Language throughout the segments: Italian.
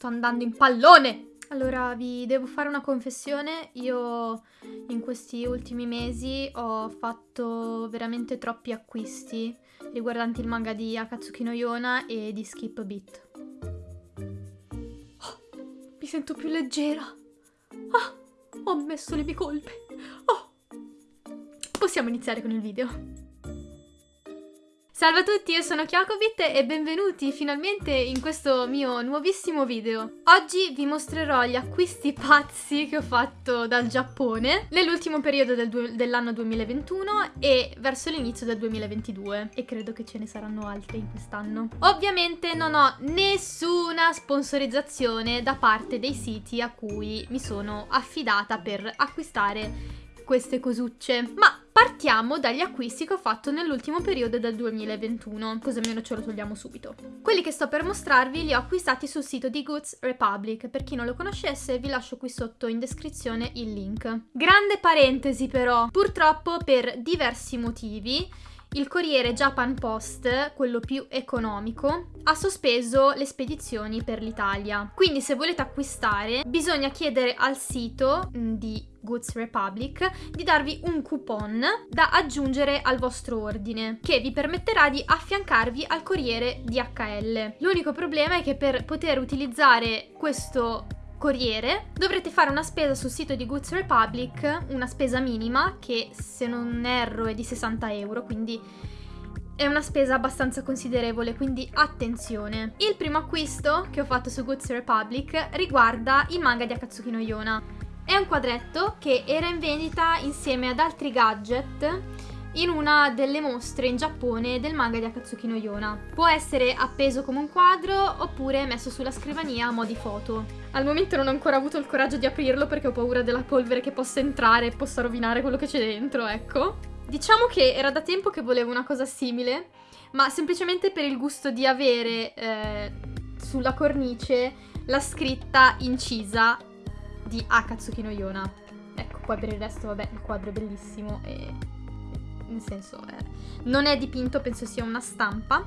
sto andando in pallone! Allora, vi devo fare una confessione. Io in questi ultimi mesi ho fatto veramente troppi acquisti riguardanti il manga di Akatsuki no Yona e di Skip Beat. Oh, mi sento più leggera. Ah, ho ammesso le mie colpe. Oh. Possiamo iniziare con il video. Salve a tutti, io sono Kyokobit e benvenuti finalmente in questo mio nuovissimo video. Oggi vi mostrerò gli acquisti pazzi che ho fatto dal Giappone nell'ultimo periodo del dell'anno 2021 e verso l'inizio del 2022 e credo che ce ne saranno altri in quest'anno. Ovviamente non ho nessuna sponsorizzazione da parte dei siti a cui mi sono affidata per acquistare queste cosucce, ma partiamo dagli acquisti che ho fatto nell'ultimo periodo del 2021, così almeno ce lo togliamo subito. Quelli che sto per mostrarvi li ho acquistati sul sito di Goods Republic, per chi non lo conoscesse vi lascio qui sotto in descrizione il link. Grande parentesi però, purtroppo per diversi motivi il corriere Japan Post, quello più economico, ha sospeso le spedizioni per l'Italia. Quindi se volete acquistare bisogna chiedere al sito mm, di Goods Republic di darvi un coupon da aggiungere al vostro ordine che vi permetterà di affiancarvi al corriere DHL. L'unico problema è che per poter utilizzare questo corriere, dovrete fare una spesa sul sito di Goods Republic, una spesa minima che se non erro è di 60 euro, quindi è una spesa abbastanza considerevole, quindi attenzione. Il primo acquisto che ho fatto su Goods Republic riguarda il manga di Akatsuki no Yona. È un quadretto che era in vendita insieme ad altri gadget in una delle mostre in Giappone del manga di Akatsuki no Yona. Può essere appeso come un quadro oppure messo sulla scrivania a mo' di foto. Al momento non ho ancora avuto il coraggio di aprirlo perché ho paura della polvere che possa entrare e possa rovinare quello che c'è dentro, ecco. Diciamo che era da tempo che volevo una cosa simile, ma semplicemente per il gusto di avere eh, sulla cornice la scritta incisa di Akatsuki no Yona. Ecco, poi per il resto, vabbè, il quadro è bellissimo e nel senso eh, non è dipinto, penso sia una stampa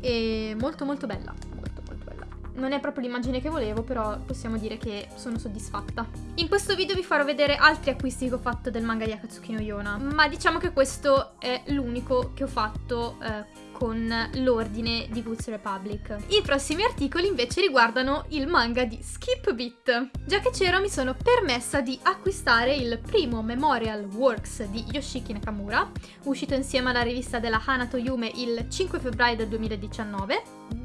e molto molto bella, molto molto bella. Non è proprio l'immagine che volevo, però possiamo dire che sono soddisfatta. In questo video vi farò vedere altri acquisti che ho fatto del manga di Akatsuki no Yona, ma diciamo che questo è l'unico che ho fatto eh, con l'ordine di Goods Republic. I prossimi articoli invece riguardano il manga di Skip Beat. Già che c'ero mi sono permessa di acquistare il primo Memorial Works di Yoshiki Nakamura, uscito insieme alla rivista della Hanato Yume il 5 febbraio del 2019.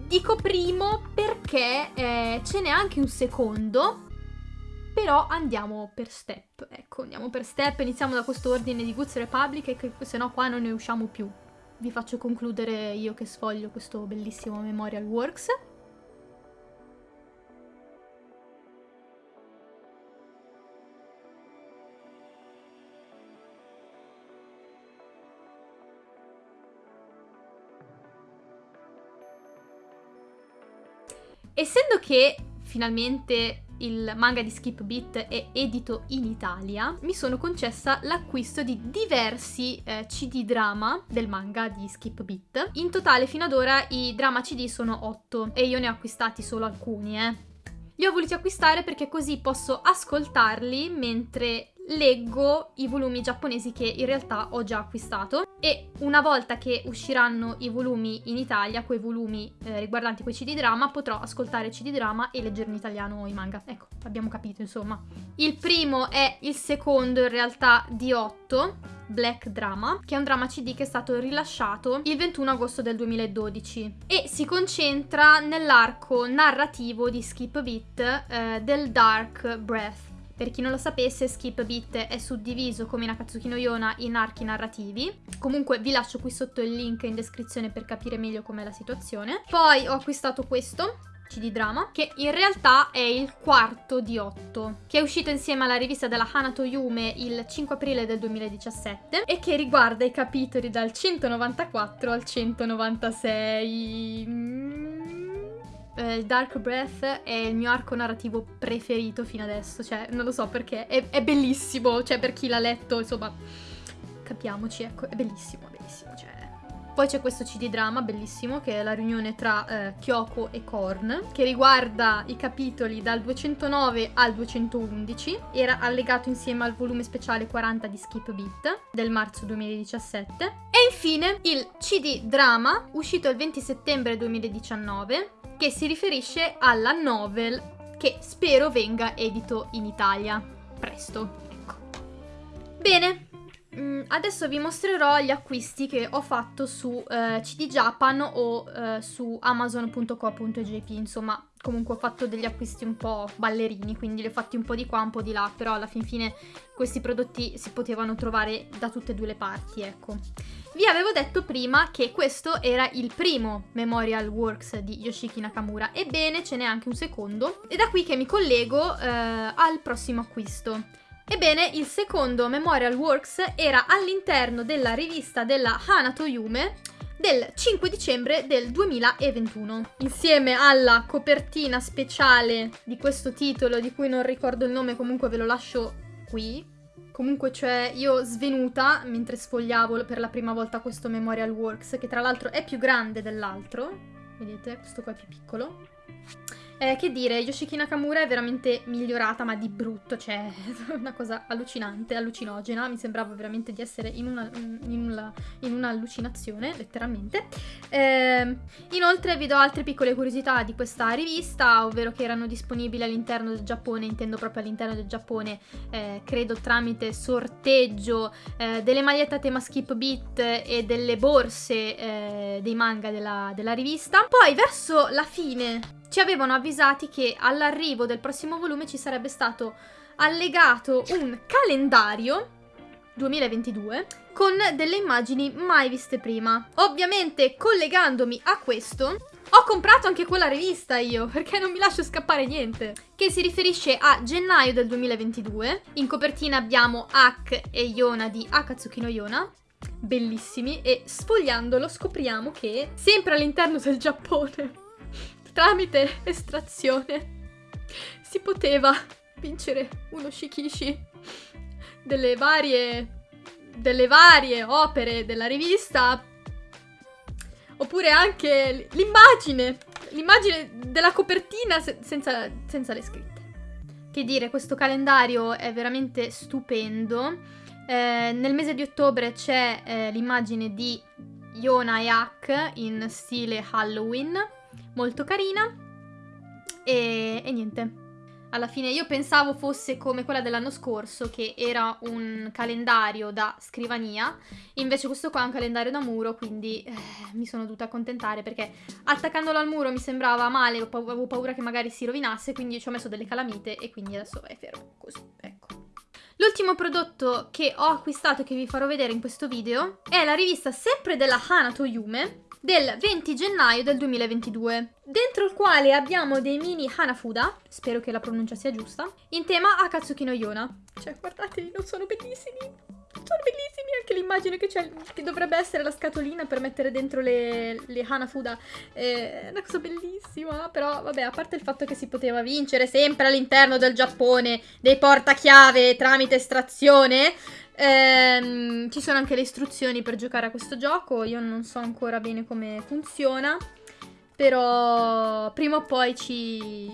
Dico primo perché eh, ce n'è anche un secondo, però andiamo per step, ecco, andiamo per step, iniziamo da questo ordine di Goods Republic che se no qua non ne usciamo più vi faccio concludere io che sfoglio questo bellissimo Memorial Works. Essendo che finalmente il manga di Skip Beat è edito in Italia, mi sono concessa l'acquisto di diversi eh, CD drama del manga di Skip Beat. In totale fino ad ora i drama CD sono 8 e io ne ho acquistati solo alcuni, eh. Li ho voluti acquistare perché così posso ascoltarli mentre leggo i volumi giapponesi che in realtà ho già acquistato e una volta che usciranno i volumi in Italia, quei volumi eh, riguardanti quei CD drama, potrò ascoltare CD drama e leggere in italiano i manga. Ecco, abbiamo capito insomma. Il primo è il secondo in realtà di 8, Black Drama, che è un drama CD che è stato rilasciato il 21 agosto del 2012 e si concentra nell'arco narrativo di Skip Beat eh, del Dark Breath per chi non lo sapesse, Skip Beat è suddiviso come in Akatsuki no Yona in archi narrativi. Comunque vi lascio qui sotto il link in descrizione per capire meglio com'è la situazione. Poi ho acquistato questo, CD Drama, che in realtà è il quarto di otto, che è uscito insieme alla rivista della Hanato Yume il 5 aprile del 2017 e che riguarda i capitoli dal 194 al 196. Eh, Dark Breath è il mio arco narrativo preferito fino adesso, cioè non lo so perché, è, è bellissimo, cioè per chi l'ha letto, insomma, capiamoci, ecco, è bellissimo, è bellissimo, cioè Poi c'è questo CD drama bellissimo che è la riunione tra eh, Kyoko e Korn che riguarda i capitoli dal 209 al 211. Era allegato insieme al volume speciale 40 di Skip Beat del marzo 2017. E infine il CD drama uscito il 20 settembre 2019 che si riferisce alla novel che spero venga edito in Italia presto. Ecco. Bene, Mm, adesso vi mostrerò gli acquisti che ho fatto su eh, CD Japan o eh, su amazon.co.jp, insomma comunque ho fatto degli acquisti un po' ballerini, quindi li ho fatti un po' di qua, un po' di là, però alla fin fine questi prodotti si potevano trovare da tutte e due le parti, ecco. Vi avevo detto prima che questo era il primo Memorial Works di Yoshiki Nakamura, ebbene ce n'è anche un secondo, e da qui che mi collego eh, al prossimo acquisto. Ebbene, il secondo Memorial Works era all'interno della rivista della Hanato Yume del 5 dicembre del 2021. Insieme alla copertina speciale di questo titolo, di cui non ricordo il nome, comunque ve lo lascio qui. Comunque, cioè, io svenuta mentre sfogliavo per la prima volta questo Memorial Works, che tra l'altro è più grande dell'altro. Vedete, questo qua è più piccolo. Eh, che dire, Yoshiki Nakamura è veramente migliorata, ma di brutto, cioè, una cosa allucinante, allucinogena, mi sembrava veramente di essere in, una, in, una, in un'allucinazione, letteralmente. Eh, inoltre vi do altre piccole curiosità di questa rivista, ovvero che erano disponibili all'interno del Giappone, intendo proprio all'interno del Giappone, eh, credo tramite sorteggio eh, delle magliette a tema skip beat e delle borse eh, dei manga della, della rivista. Poi verso la fine ci avevano avvisati che all'arrivo del prossimo volume ci sarebbe stato allegato un calendario 2022 con delle immagini mai viste prima. Ovviamente collegandomi a questo ho comprato anche quella rivista io, perché non mi lascio scappare niente. Che si riferisce a gennaio del 2022. In copertina abbiamo Ak e Yona di Akatsuki no Yona. Bellissimi. E sfogliandolo scopriamo che, sempre all'interno del Giappone, tramite estrazione. Si poteva vincere uno shikishi delle varie, delle varie opere della rivista oppure anche l'immagine l'immagine della copertina se senza, senza le scritte. Che dire questo calendario è veramente stupendo. Eh, nel mese di ottobre c'è eh, l'immagine di Yona e Hak in stile Halloween molto carina e, e niente. Alla fine io pensavo fosse come quella dell'anno scorso, che era un calendario da scrivania, invece questo qua è un calendario da muro, quindi eh, mi sono dovuta accontentare perché attaccandolo al muro mi sembrava male, avevo paura che magari si rovinasse, quindi ci ho messo delle calamite e quindi adesso è fermo, così, ecco. L'ultimo prodotto che ho acquistato e che vi farò vedere in questo video è la rivista sempre della Hanato Yume, del 20 gennaio del 2022, dentro il quale abbiamo dei mini Hanafuda, spero che la pronuncia sia giusta, in tema Akatsuki no Yona. Cioè, guardate, non sono bellissimi. L'immagine che che dovrebbe essere la scatolina per mettere dentro le, le Hanafuda. È una cosa bellissima, però vabbè, a parte il fatto che si poteva vincere sempre all'interno del Giappone dei portachiave tramite estrazione, Ehm, ci sono anche le istruzioni per giocare a questo gioco, io non so ancora bene come funziona, però prima o poi ci,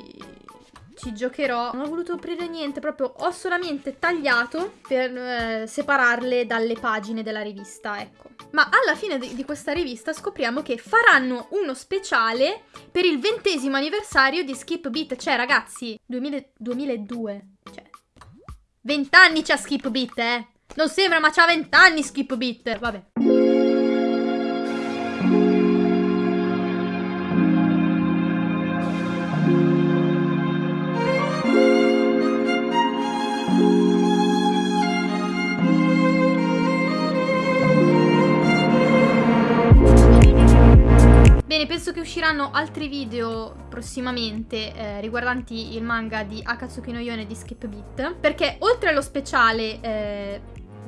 ci giocherò. Non ho voluto aprire niente, proprio ho solamente tagliato per eh, separarle dalle pagine della rivista, ecco. Ma alla fine di, di, questa rivista scopriamo che faranno uno speciale per il ventesimo anniversario di Skip Beat. Cioè, ragazzi, 2000, 2002. Cioè, 20 anni c'ha Skip Beat, eh. Non sembra, ma c'ha 20 anni Skip Beat. Vabbè. Bene, penso che usciranno altri video prossimamente eh, riguardanti il manga di Akatsuki no Yone di Skip Beat perché oltre allo speciale eh,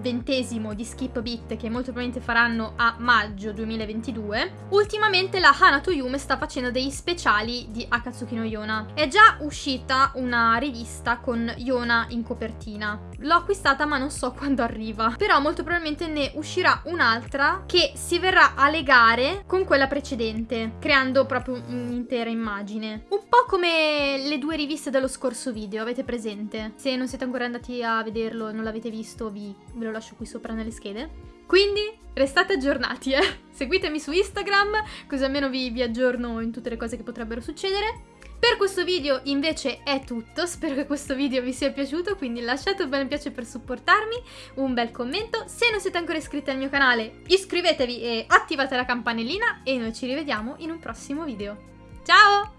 ventesimo di Skip Beat che molto probabilmente faranno a maggio 2022, ultimamente la Hanato Yume sta facendo degli speciali di Akatsuki no Yona. È già uscita una rivista con Yona in copertina, l'ho acquistata ma non so quando arriva. Però molto probabilmente ne uscirà un'altra che si verrà a legare con quella precedente, creando proprio un'intera immagine. Un po' come le due riviste dello scorso video, avete presente? Se non siete ancora andati a vederlo e non l'avete visto, vi, ve lo lascio qui sopra nelle schede. Quindi restate aggiornati, eh. Seguitemi su Instagram, così almeno vi, vi aggiorno in tutte le cose che potrebbero succedere. Per questo video invece è tutto, spero che questo video vi sia piaciuto, quindi lasciate un bel piace per supportarmi, un bel commento, se non siete ancora iscritti al mio canale iscrivetevi e attivate la campanellina e noi ci rivediamo in un prossimo video. Ciao!